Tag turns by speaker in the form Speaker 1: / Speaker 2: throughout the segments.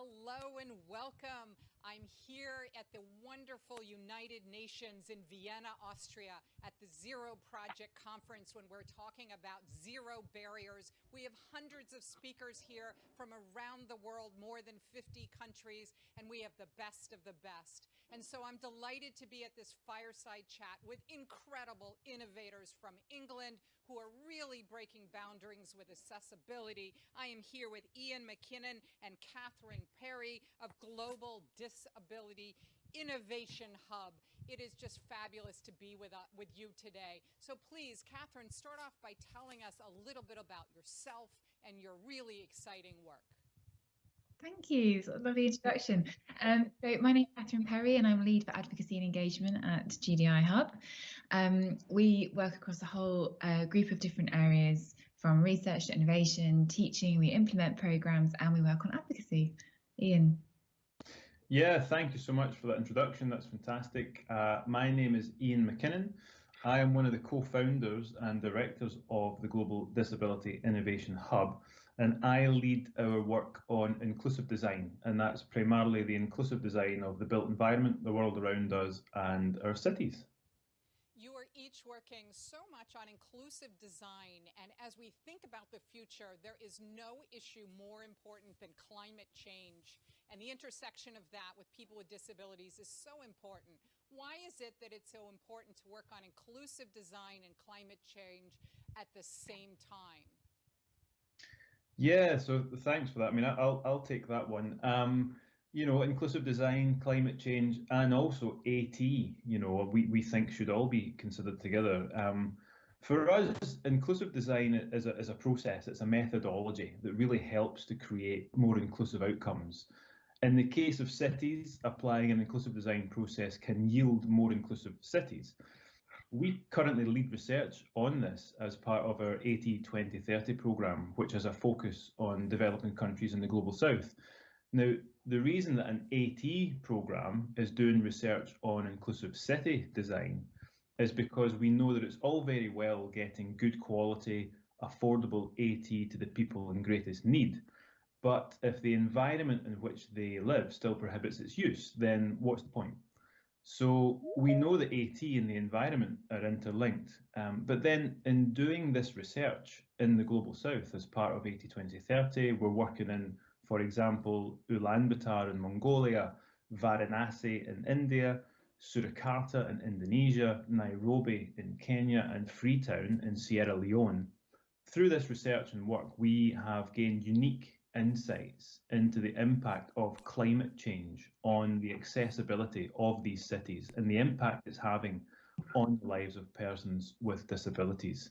Speaker 1: Hello and welcome. I'm here at the wonderful United Nations in Vienna, Austria at the Zero Project Conference when we're talking about zero barriers. We have hundreds of speakers here from around the world, more than 50 countries, and we have the best of the best. And so I'm delighted to be at this fireside chat with incredible innovators from England who are really breaking boundaries with accessibility. I am here with Iain McKinnon and Catherine Perry of Global Disability Innovation Hub. It is just fabulous to be with, uh, with you today. So please, Catherine, start off by telling us a little bit about yourself and your really exciting work.
Speaker 2: Thank you. Of lovely introduction. Um, so my name is Catherine Perry and I'm lead for advocacy and engagement at GDI Hub. Um, we work across a whole uh, group of different areas from research to innovation, teaching, we implement programs and we work on advocacy. Ian.
Speaker 3: Yeah, thank you so much for that introduction. That's fantastic. Uh, my name is Iain McKinnon. I am one of the co-founders and directors of the Global Disability Innovation Hub, and I lead our work on inclusive design, and that's primarily the inclusive design of the built environment, the world around us, and our cities You are
Speaker 1: each working so much on inclusive design. And as we think about the future, there is no issue more important than climate change. And the intersection of that with people with disabilities is so important. Why is it that it's so important to work on inclusive design and climate change at the same time?
Speaker 3: Yeah, so thanks for that. I mean, I'll, I'll take that one. Um, you know, inclusive design, climate change, and also AT, you know, we, we think should all be considered together. Um, for us, inclusive design is a, is a process, it's a methodology that really helps to create more inclusive outcomes. In the case of cities, applying an inclusive design process can yield more inclusive cities. We currently lead research on this as part of our AT 2030 programme, which has a focus on developing countries in the Global South. Now, the reason that an AT programme is doing research on inclusive city design is because we know that it's all very well getting good quality, affordable AT to the people in greatest need. But if the environment in which they live still prohibits its use, then what's the point? So we know that AT and the environment are interlinked, um, but then in doing this research in the Global South as part of AT 2030, we're working in for example, Ulaanbaatar in Mongolia, Varanasi in India, Surakarta in Indonesia, Nairobi in Kenya, and Freetown in Sierra Leone. Through this research and work, we have gained unique insights into the impact of climate change on the accessibility of these cities and the impact it's having on the lives of persons with disabilities.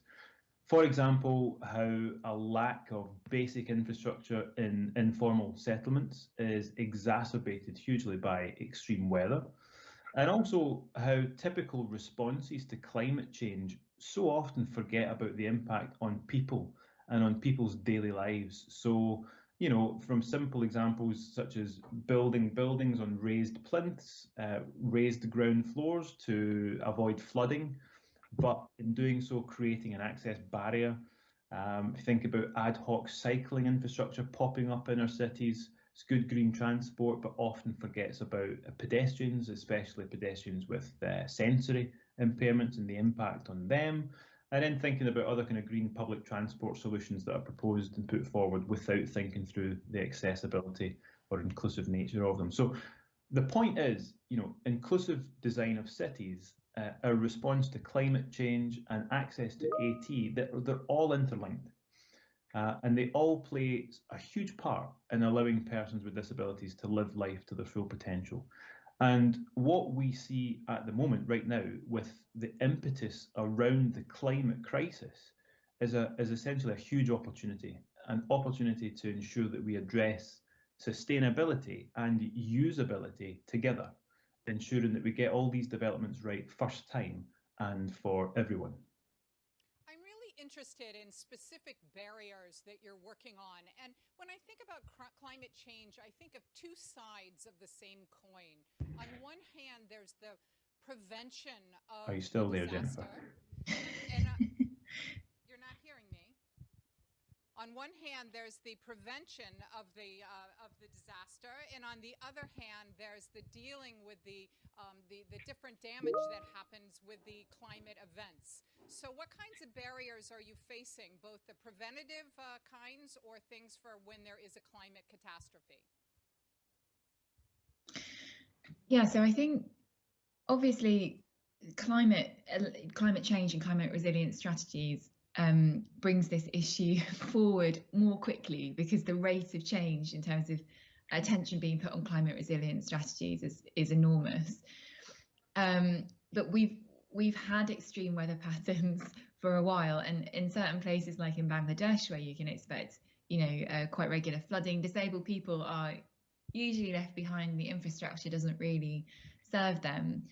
Speaker 3: For example, how a lack of basic infrastructure in informal settlements is exacerbated hugely by extreme weather, and also how typical responses to climate change so often forget about the impact on people and on people's daily lives. So, you know, from simple examples such as building buildings on raised plinths, uh, raised ground floors to avoid flooding, but in doing so, creating an access barrier. Um, think about ad hoc cycling infrastructure popping up in our cities. It's good green transport, but often forgets about pedestrians, especially pedestrians with uh, sensory impairments and the impact on them. And then thinking about other kind of green public transport solutions that are proposed and put forward without thinking through the accessibility or inclusive nature of them. So the point is, you know, inclusive design of cities uh, our response to climate change and access to AT, they're, they're all interlinked. Uh, and they all play a huge part in allowing persons with disabilities to live life to their full potential. And what we see at the moment, right now, with the impetus around the climate crisis, is, a, is essentially a huge opportunity, an opportunity to ensure that we address sustainability and usability together ensuring that we get all these developments right first time and for everyone.
Speaker 1: Interested in specific barriers that you're working on. And when I think about climate change, I think of two sides of the same coin. On one hand, there's the prevention of
Speaker 3: Are you still
Speaker 1: there,
Speaker 3: Jennifer?
Speaker 1: And, uh, you're not hearing me. On one hand, there's the prevention of the uh, of the disaster, and on the other hand, there's the dealing with the, um, the the different damage that happens with the climate events. So, what kinds of barriers are you facing, both the preventative uh, kinds or things for when there is a climate catastrophe?
Speaker 2: Yeah, so I think obviously climate climate change and climate resilience strategies um, brings this issue forward more quickly because the rate of change in terms of attention being put on climate resilience strategies is, is enormous. Um, but we've we've had extreme weather patterns for a while, and in certain places like in Bangladesh, where you can expect you know uh, quite regular flooding, disabled people are usually left behind. The infrastructure doesn't really serve them.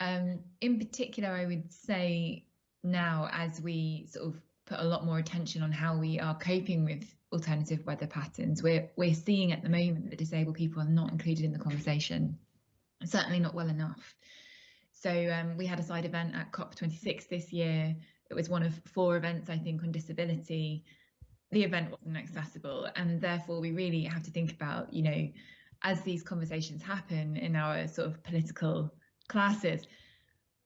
Speaker 2: Um, in particular, I would say now as we sort of put a lot more attention on how we are coping with alternative weather patterns. We're we're seeing at the moment that disabled people are not included in the conversation, certainly not well enough. So um, we had a side event at COP26 this year. It was one of four events, I think, on disability. The event wasn't accessible, and therefore we really have to think about, you know, as these conversations happen in our sort of political classes,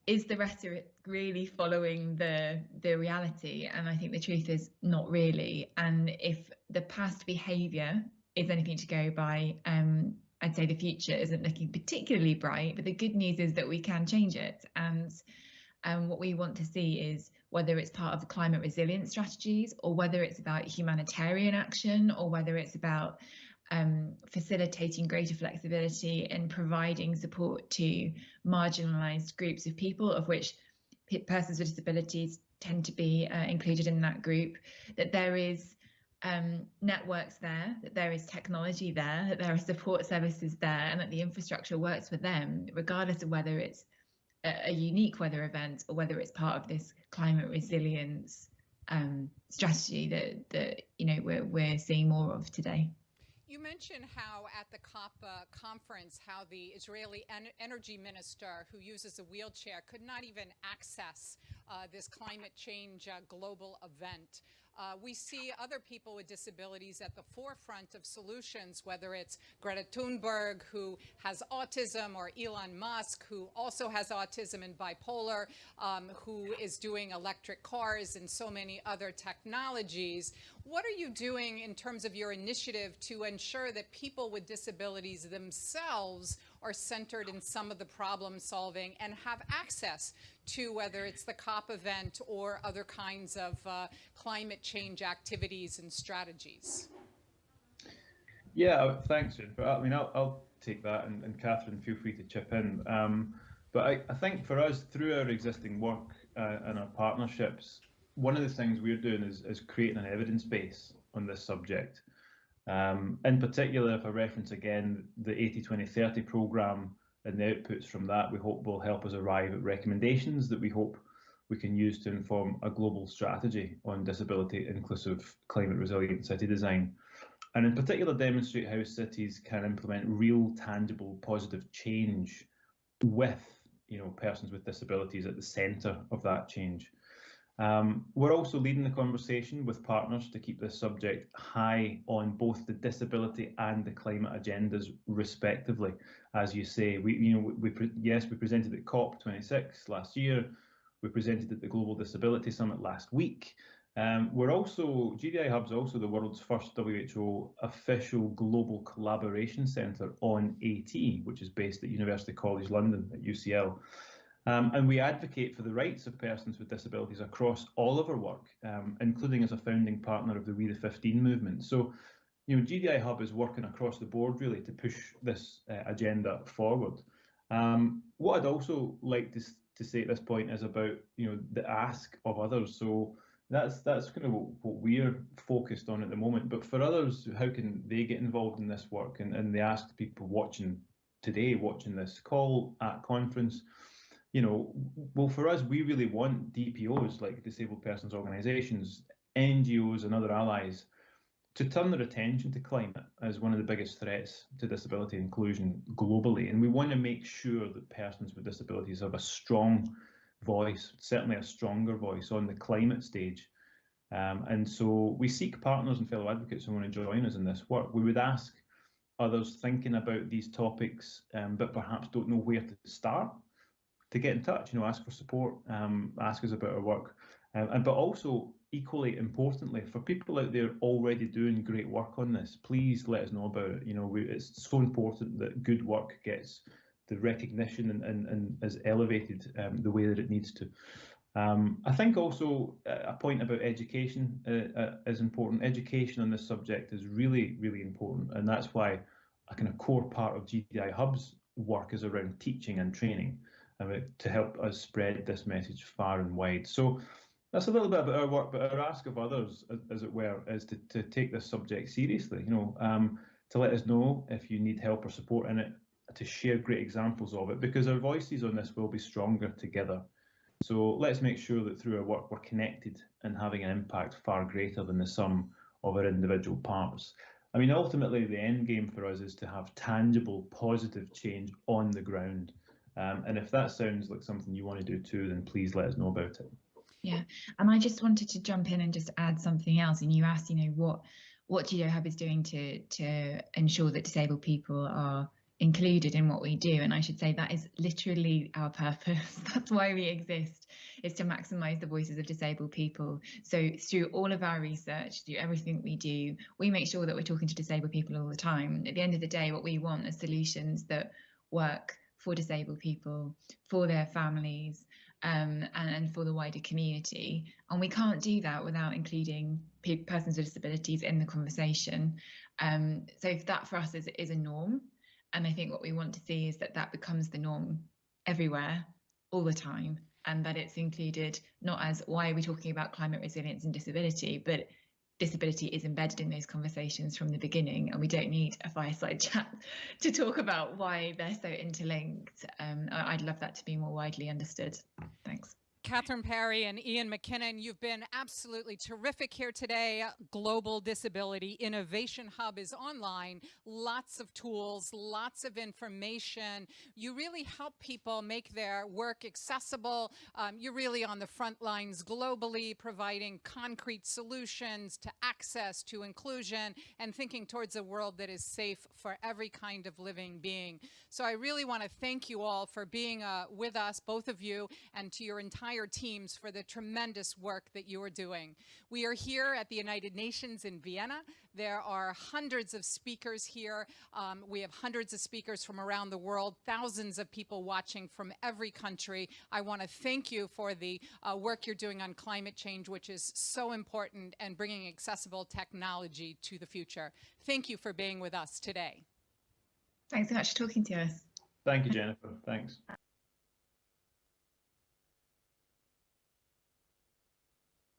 Speaker 2: is the rhetoric really following the the reality? And i think the truth is not really. And if the past behavior is anything to go by um i'd say the future isn't looking particularly bright but the good news is that we can change it. And um, what we want to see is whether it's part of the climate resilience strategies or whether it's about humanitarian action or whether it's about um, facilitating greater flexibility and providing support to marginalised groups of people, of which persons with disabilities tend to be uh, included in that group, that there is um, networks there, that there is technology there, that there are support services there, and that the infrastructure works for them, regardless of whether it's a, a unique weather event or whether it's part of this climate resilience um, strategy that that you know we're we're seeing more of today.
Speaker 1: You mentioned how at the COP uh, conference, how the Israeli en energy minister who uses a wheelchair could not even access uh, this climate change uh, global event. Uh, we see other people with disabilities at the forefront of solutions, whether it's Greta Thunberg, who has autism, or Elon Musk, who also has autism and bipolar, um, who is doing electric cars and so many other technologies. What are you doing in terms of your initiative to ensure that people with disabilities themselves are centered in some of the problem solving and have access to whether it's the COP event or other kinds of uh, climate change activities and strategies?
Speaker 3: Yeah, thanks, Jennifer. I mean, I'll, I'll take that, and, and, Catherine, feel free to chip in. Um, but I, I, think for us, through our existing work uh, and our partnerships, one of the things we're doing is, is creating an evidence base on this subject. Um, in particular, if I reference again the AT 2030 programme and the outputs from that, we hope will help us arrive at recommendations that we hope we can use to inform a global strategy on disability inclusive climate resilient city design. And in particular, demonstrate how cities can implement real, tangible, positive change with you know persons with disabilities at the centre of that change. Um, we're also leading the conversation with partners to keep this subject high on both the disability and the climate agendas, respectively. As you say, we, you know, we, we yes, we presented at COP26 last year. We presented at the Global Disability Summit last week. Um, we're also GDI Hub's also the world's first WHO official global collaboration centre on AT, which is based at University College London at UCL. Um, and we advocate for the rights of persons with disabilities across all of our work, um, including as a founding partner of the We the 15 movement. So, you know, GDI Hub is working across the board really to push this uh, agenda forward. Um, what I'd also like to, to say at this point is about, you know, the ask of others. So that's that's kind of what, what we're focused on at the moment. But for others, how can they get involved in this work? And, and they ask people watching today, watching this call at conference, you know, well, for us, we really want DPOs like disabled persons organisations, NGOs, and other allies to turn their attention to climate as one of the biggest threats to disability inclusion globally. And we want to make sure that persons with disabilities have a strong voice, certainly a stronger voice on the climate stage. Um, and so we seek partners and fellow advocates who want to join us in this work. We would ask others thinking about these topics, um, but perhaps don't know where to start, to get in touch. You know, ask for support, um, ask us about our work, um, and but also equally importantly, for people out there already doing great work on this, please let us know about it. You know, we, it's so important that good work gets the recognition and, and, and is elevated um, the way that it needs to. Um, I think also a point about education uh, uh, is important. Education on this subject is really, really important, and that's why a kind of core part of GDI Hub's work is around teaching and training to help us spread this message far and wide. So that's a little bit about our work, but our ask of others, as it were, is to, to take this subject seriously. You know, um, to let us know if you need help or support in it, to share great examples of it, because our voices on this will be stronger together. So let's make sure that through our work we're connected and having an impact far greater than the sum of our individual parts. I mean, ultimately, the end game for us is to have tangible, positive change on the ground. Um, and if that sounds like something you want to do too, then please let us know about it.
Speaker 2: Yeah, and I just wanted to jump in and just add something else. And you asked, you know, what what GDI Hub is doing to to ensure that disabled people are included in what we do and i should say that is literally our purpose that's why we exist is to maximize the voices of disabled people so through all of our research through everything we do we make sure that we're talking to disabled people all the time at the end of the day what we want are solutions that work for disabled people for their families um, and, and, for the wider community. And we can't do that without including persons with disabilities in the conversation. Um, so that for us is, is a norm. And I think what we want to see is that that becomes the norm everywhere, all the time, and that it's included not as why are we talking about climate resilience and disability, but disability is embedded in those conversations from the beginning, and we don't need a fireside chat to talk about why they're so interlinked. Um, I'd love that to be more widely understood. Thanks.
Speaker 1: Catherine Perry and Iain McKinnon, you've been absolutely terrific here today. Global Disability Innovation Hub is online. Lots of tools, lots of information. You really help people make their work accessible. Um, you're really on the front lines globally, providing concrete solutions to access, to inclusion, and thinking towards a world that is safe for every kind of living being. So I really want to thank you all for being uh, with us, both of you, and to your entire entire teams for the tremendous work that you are doing. We are here at the United Nations in Vienna. There are hundreds of speakers here. Um, we have hundreds of speakers from around the world, thousands of people watching from every country. I want to thank you for the uh, work you're doing on climate change, which is so important and bringing accessible technology to the future. Thank you for being with us today.
Speaker 2: Thanks so much for talking to us.
Speaker 3: Thank you, Jennifer. Thanks.